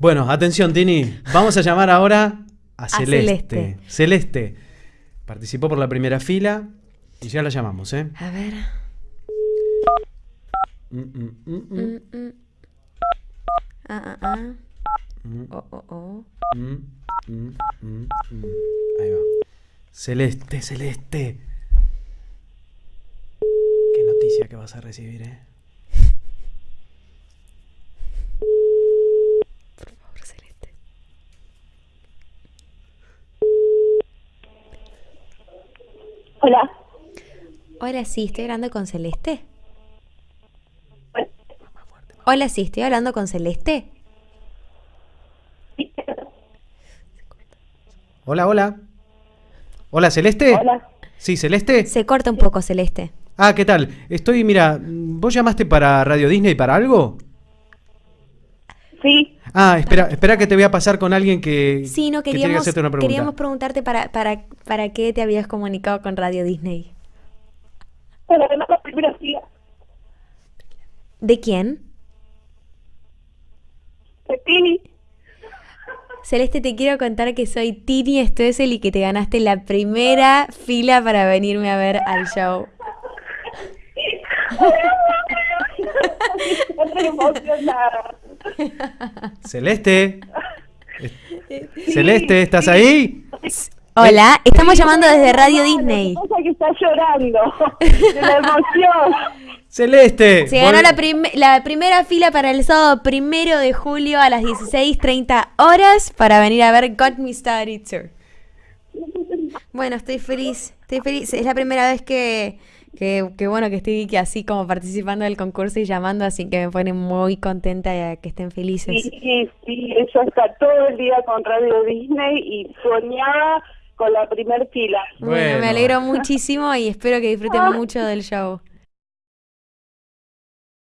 Bueno, atención, Tini. Vamos a llamar ahora a, Celeste. Celeste. Celeste. Participó por la primera fila y ya la llamamos, ¿eh? A ver. Mm, mm, mm. Ah, ah, ah. Oh, oh, oh. Ahí va. Celeste, Celeste. Qué noticia que vas a recibir, ¿eh? Por favor, Celeste. Hola. Hola, sí, estoy hablando con Celeste. Hola, sí, estoy hablando con Celeste. Hola, hola. Hola, Celeste. Hola. Sí, Celeste. Se corta un poco, Celeste. Ah, ¿qué tal? Estoy, mira, ¿vos llamaste para Radio Disney para algo? Sí. Ah, espera, espera que te voy a pasar con alguien que, Sí, no que tiene que queríamos, hacerte una pregunta. queríamos preguntarte para, para, para qué te habías comunicado con Radio Disney. Para ganar la primera fila. ¿De quién? De Tini. Celeste, te quiero contar que soy Tini Stoessel y que te ganaste la primera fila para venirme a ver al show. Estoy emocionada. Celeste. Es- Celeste, ¿estás ahí? Hola, estamos llamando desde Radio Disney. Pasa que está llorando de la emoción. Celeste. Se ganó vol- la, prim- la primera fila para el sábado primero de julio a las 16.30 horas para venir a ver Got Me Started Tour. Bueno, estoy feliz, estoy feliz. Es la primera vez que, que, que, bueno, que estoy que así como participando del concurso y llamando, así que me pone muy contenta de que estén felices. Sí, sí, sí, ella está todo el día con Radio Disney y soñaba con la primer fila. Bueno, Bueno. me alegro muchísimo y espero que disfruten mucho del show.